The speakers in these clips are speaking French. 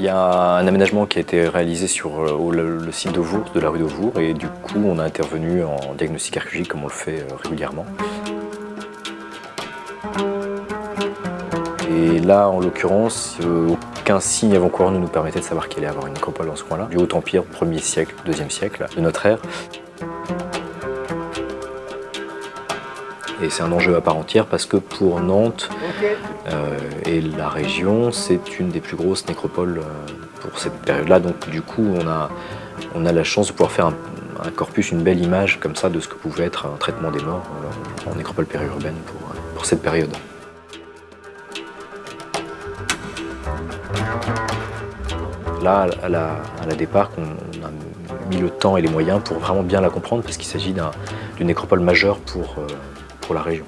Il y a un aménagement qui a été réalisé sur le, site d'Auvour, de la rue d'Auvour, et du coup on a intervenu en diagnostic archéologique comme on le fait régulièrement. Et là, en l'occurrence, aucun signe avant-coureur ne nous permettait de savoir qu'il allait avoir une nécropole dans ce coin-là. Du Haut-Empire, 1er siècle, 2e siècle de notre ère. Et c'est un enjeu à part entière parce que pour Nantes euh, et la région, c'est une des plus grosses nécropoles euh, pour cette période-là. Donc du coup, on a, on a la chance de pouvoir faire un, corpus, une belle image comme ça de ce que pouvait être un traitement des morts euh, en nécropole périurbaine pour, pour cette période. Là, à la, départ, on a mis le temps et les moyens pour vraiment bien la comprendre parce qu'il s'agit d'une nécropole majeure pour, la région.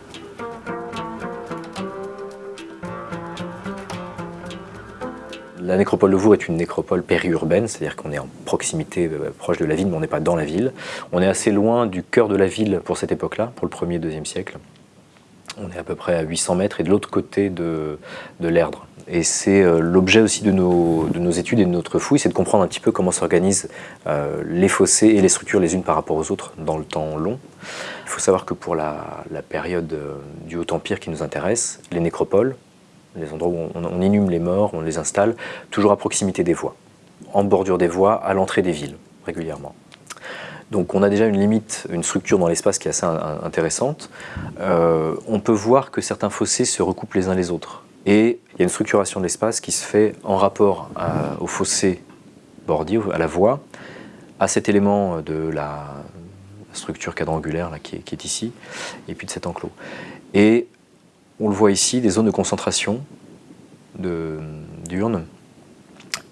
La nécropole de Vour est une nécropole périurbaine, c'est-à-dire qu'on est en proximité, euh, proche de la ville, mais on n'est pas dans la ville. On est assez loin du cœur de la ville pour cette époque-là, pour le 1er et 2e siècle. On est à peu près à 800 mètres et de l'autre côté de, l'Erdre. Et c'est euh, l'objet aussi de nos, de nos, études et de notre fouille, c'est de comprendre un petit peu comment s'organisent euh, les fossés et les structures les unes par rapport aux autres dans le temps long. Il faut savoir que pour la, période euh, du Haut-Empire qui nous intéresse, les nécropoles, les endroits où on, inhume les morts, on les installe, toujours à proximité des voies, en bordure des voies, à l'entrée des villes, régulièrement. Donc on a déjà une limite, une structure dans l'espace qui est assez intéressante. Euh, on peut voir que certains fossés se recoupent les uns les autres. Et il y a une structuration de l'espace qui se fait en rapport au fossé bordier, à la voie, à cet élément de la, structure quadrangulaire là, qui, est, ici, et puis de cet enclos. Et on le voit ici, des zones de concentration d'urnes,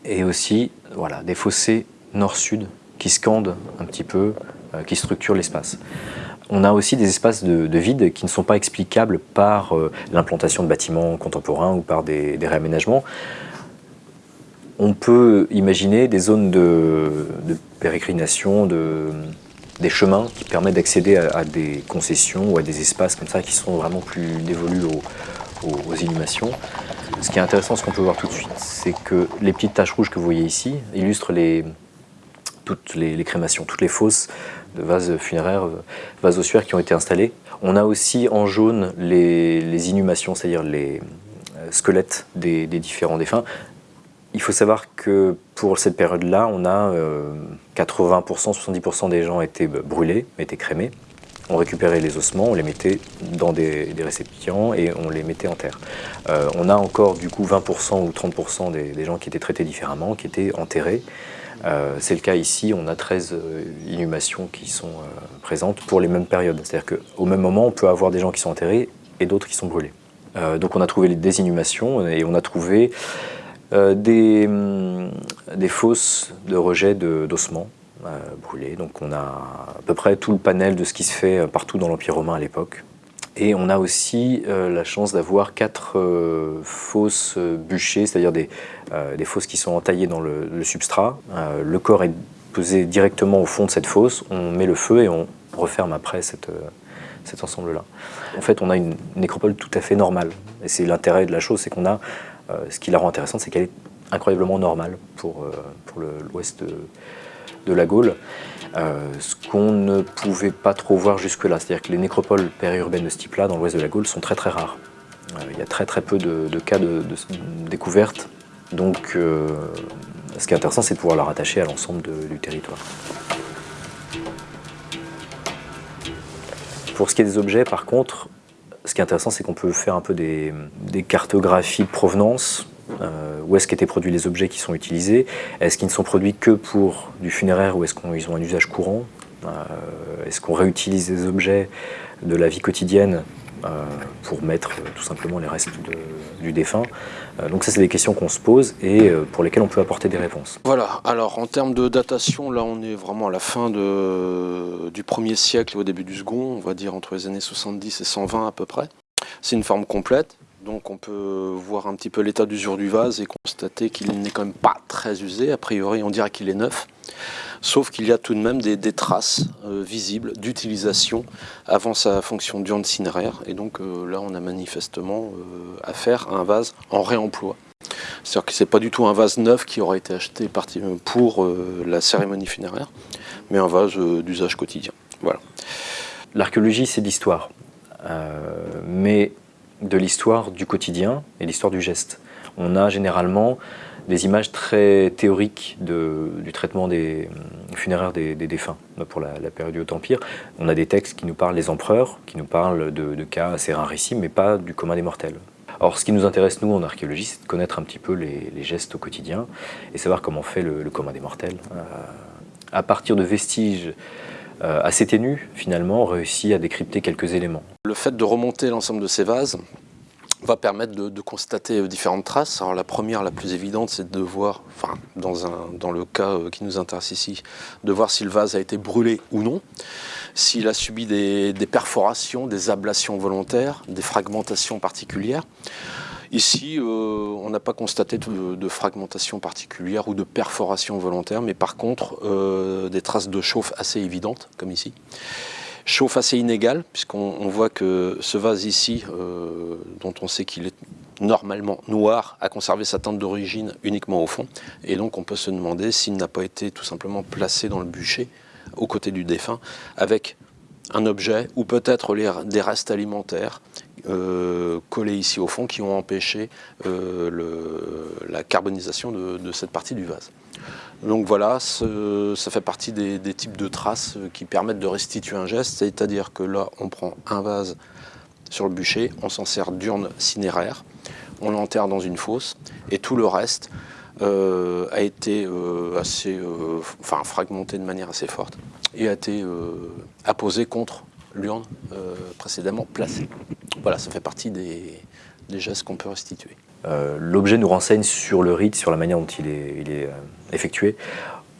et aussi voilà, des fossés nord-sud qui scandent un petit peu, euh, qui structurent l'espace. On a aussi des espaces de, vide qui ne sont pas explicables par euh, l'implantation de bâtiments contemporains ou par des, réaménagements. On peut imaginer des zones de, de de, des chemins qui permettent d'accéder à, des concessions ou à des espaces comme ça qui sont vraiment plus dévolus aux, inhumations. Ce qui est intéressant, ce qu'on peut voir tout de suite, c'est que les petites taches rouges que vous voyez ici illustrent toutes les, crémations, toutes les fosses de vases funéraires, euh, vases ossuaires qui ont été installés. On a aussi en jaune les, inhumations, c'est-à-dire les euh, squelettes des différents défunts. Il faut savoir que pour cette période-là, on a 80%, euh, 70% des gens étaient brûlés, étaient crémés. On récupérait les ossements, on les mettait dans des, récipients et on les mettait en terre. Euh, on a encore du coup 20% ou 30% des, gens qui étaient traités différemment, qui étaient enterrés. Euh, c'est le cas ici, on a 13 inhumations qui sont présentes pour les mêmes périodes. C'est-à-dire qu'au même moment, on peut avoir des gens qui sont enterrés et d'autres qui sont brûlés. donc on a trouvé des inhumations et on a trouvé des, hum, des, fosses de rejet d'ossements euh, brûlés. Donc on a à peu près tout le panel de ce qui se fait euh, partout dans l'Empire romain à l'époque. Et on a aussi la chance d'avoir quatre fosses bûchées, c'est-à-dire des, fosses qui sont entaillées dans le, substrat. le corps est posé directement au fond de cette fosse, on met le feu et on referme après cet ensemble-là. En fait, on a une nécropole tout à fait normale. Et c'est l'intérêt de la chose, c'est qu'on a euh, ce qui la rend intéressante, c'est qu'elle est incroyablement normale pour, euh, pour l'ouest de, la Gaule. Euh, ce qu'on ne pouvait pas trop voir jusque-là, c'est-à-dire que les nécropoles périurbaines de ce type-là, dans l'ouest de la Gaule, sont très très rares. il y a très très peu de, cas de, découverte, donc ce qui est intéressant, c'est de pouvoir la rattacher à l'ensemble du territoire. Pour ce qui est des objets, par contre, ce qui est intéressant, c'est qu'on peut faire un peu des, cartographies de provenance. Euh, où est-ce qu'étaient produits les objets qui sont utilisés? Est-ce qu'ils ne sont produits que pour du funéraire ou est-ce qu'ils ont un usage courant? Euh, Est-ce qu'on réutilise des objets de la vie quotidienne euh, pour mettre tout simplement les restes du défunt? Donc ça, c'est des questions qu'on se pose et pour lesquelles on peut apporter des réponses. Voilà, alors en termes de datation, là on est vraiment à la fin de, du premier siècle au début du second, on va dire entre les années 70 et 120 à peu près. C'est une forme complète, donc on peut voir un petit peu l'état d'usure du vase et constater qu'il n'est quand même pas très usé. A priori, on dirait qu'il est neuf. Sauf qu'il y a tout de même des, traces euh, visibles d'utilisation avant sa fonction d'urne cinéraire. Et donc euh, là, on a manifestement euh, affaire à un vase en réemploi. C'est-à-dire que ce n'est pas du tout un vase neuf qui aurait été acheté pour la cérémonie funéraire, mais un vase d'usage quotidien. Voilà. L'archéologie, c'est l'histoire, mais de l'histoire du quotidien et l'histoire du geste. On a généralement des images très théoriques du traitement des funéraires des, défunts pour la, période du Haut-Empire. On a des textes qui nous parlent des empereurs, qui nous parlent de, cas assez rarissimes, mais pas du commun des mortels. Or, ce qui nous intéresse, nous, en archéologie, c'est de connaître un petit peu les, gestes au quotidien et savoir comment fait le, commun des mortels. Euh, à partir de vestiges euh, assez ténus, finalement, on réussit à décrypter quelques éléments. Le fait de remonter l'ensemble de ces vases, va permettre de, constater euh, différentes traces. Alors la première, la plus évidente, c'est de voir, enfin dans, un, dans le cas euh, qui nous intéresse ici, de voir si le vase a été brûlé ou non, s'il a subi des, perforations, des ablations volontaires, des fragmentations particulières. Ici, euh, on n'a pas constaté de, fragmentation particulière ou de perforation volontaire, mais par contre, des traces de chauffe assez évidentes, comme ici chauffe assez inégale, puisqu'on voit que ce vase ici, euh, dont on sait qu'il est normalement noir, a conservé sa teinte d'origine uniquement au fond. Et donc on peut se demander s'il n'a pas été tout simplement placé dans le bûcher, aux côtés du défunt, avec un objet ou peut-être des restes alimentaires euh, collés ici au fond qui ont empêché euh, la carbonisation de cette partie du vase. Donc voilà, ça fait partie des, types de traces qui permettent de restituer un geste, c'est-à-dire que là, on prend un vase sur le bûcher, on s'en sert d'urne cinéraire, on l'enterre dans une fosse, et tout le reste euh, a été euh, assez, euh, enfin, fragmenté de manière assez forte, et a été apposé contre l'urne précédemment placée. Voilà, ça fait partie des gestes qu'on peut restituer. L'objet nous renseigne sur le rite, sur la manière dont il est, effectué.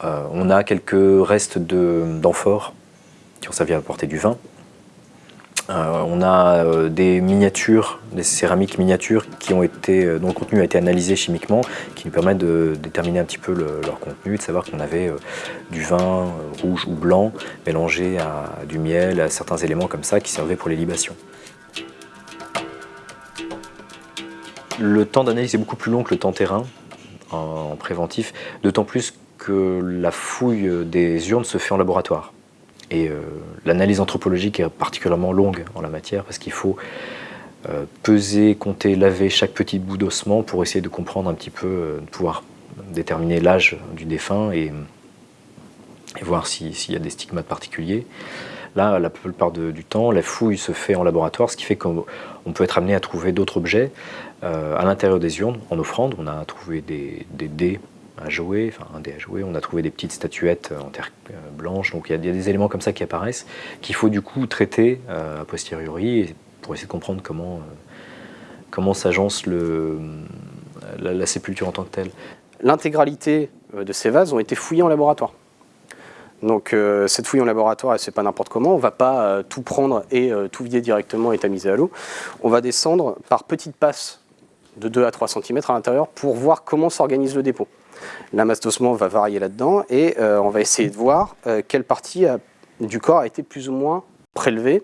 On a quelques restes d'amphores qui ont servi à apporter du vin. On a des miniatures, des céramiques miniatures qui ont été, dont le contenu a été analysé chimiquement, qui nous permettent de déterminer un petit peu leur contenu, de savoir qu'on avait du vin rouge ou blanc mélangé à du miel, à certains éléments comme ça qui servaient pour les libations. Le temps d'analyse est beaucoup plus long que le temps terrain en préventif, d'autant plus que la fouille des urnes se fait en laboratoire. Et euh, l'analyse anthropologique est particulièrement longue en la matière parce qu'il faut euh, peser, compter, laver chaque petit bout d'ossement pour essayer de comprendre un petit peu, euh, de pouvoir déterminer l'âge du défunt et, voir s'il y a des stigmates particuliers. Là, la plupart du temps, la fouille se fait en laboratoire, ce qui fait qu'on peut être amené à trouver d'autres objets euh, à l'intérieur des urnes, en offrande, on a trouvé des, dés jouer, enfin un dé à jouer, on a trouvé des petites statuettes en terre euh, blanche, donc il y, a des éléments comme ça qui apparaissent, qu'il faut du coup traiter euh, a posteriori pour essayer de comprendre comment, comment s'agence la, la sépulture en tant que telle. L'intégralité de ces vases ont été fouillés en laboratoire. Donc cette fouille en laboratoire, c'est pas n'importe comment, on va pas tout prendre et tout vider directement et tamiser à l'eau. On va descendre par petites passes de 2 à 3 cm à l'intérieur pour voir comment s'organise le dépôt. La masse d'ossement va varier là-dedans et euh, on va essayer de voir euh, quelle partie du corps a été plus ou moins prélevée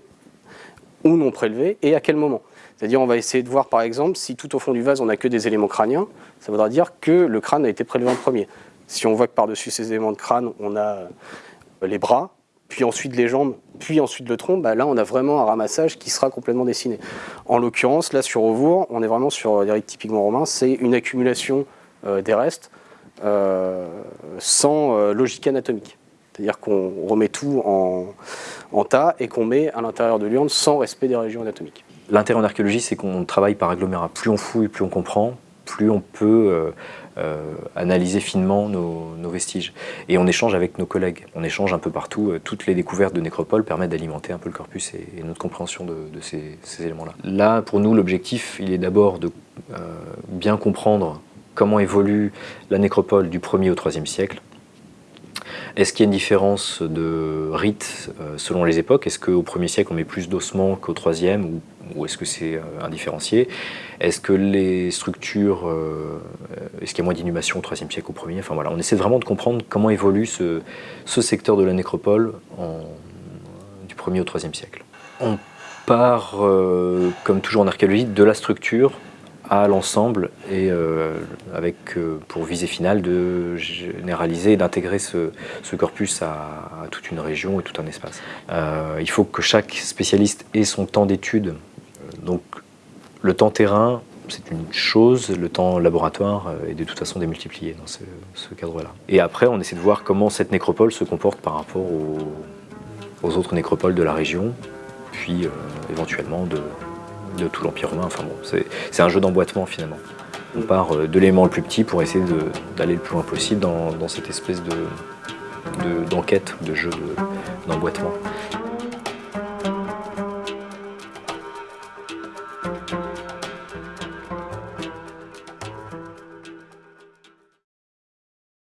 ou non prélevée et à quel moment. C'est-à-dire on va essayer de voir par exemple si tout au fond du vase on n'a que des éléments crâniens, ça voudra dire que le crâne a été prélevé en premier. Si on voit que par-dessus ces éléments de crâne on a euh, les bras, puis ensuite les jambes, puis ensuite le tronc, bah là on a vraiment un ramassage qui sera complètement dessiné. En l'occurrence, là sur Auvour, on est vraiment sur rites typiquement romains, c'est une accumulation des restes sans euh, logique anatomique. C'est-à-dire qu'on remet tout en, en tas et qu'on met à l'intérieur de l'urne sans respect des régions anatomiques. L'intérêt en archéologie, c'est qu'on travaille par agglomérat. Plus on fouille, plus on comprend, plus on peut euh, analyser finement nos, vestiges. Et on échange avec nos collègues, on échange un peu partout. Euh, toutes les découvertes de nécropoles permettent d'alimenter un peu le corpus et, notre compréhension de, ces, éléments-là. Là, pour nous, l'objectif, il est d'abord de euh, bien comprendre comment évolue la nécropole du 1er au 3e siècle, est-ce qu'il y a une différence de rite selon les époques? Est-ce qu'au 1er siècle on met plus d'ossements qu'au 3e ou est-ce que c'est euh, indifférencié? Est-ce que les structures, euh, est-ce qu'il y a moins d'inhumation au IIIe siècle au premier? Enfin voilà, on essaie vraiment de comprendre comment évolue ce, secteur de la nécropole du 1er au 3 siècle. On part, euh, comme toujours en archéologie, de la structure à l'ensemble et euh, avec euh, pour visée finale de généraliser et d'intégrer ce, corpus à, toute une région et tout un espace. Euh, il faut que chaque spécialiste ait son temps d'étude. Donc le temps terrain, c'est une chose, le temps laboratoire est de toute façon démultiplié dans ce, cadre-là. Et après, on essaie de voir comment cette nécropole se comporte par rapport aux autres nécropoles de la région, puis éventuellement de, de tout l'Empire romain. Enfin bon, c'est un jeu d'emboîtement finalement. On part euh, de l'élément le plus petit pour essayer d'aller le plus loin possible dans, cette espèce d'enquête, de, de, jeu d'emboîtement.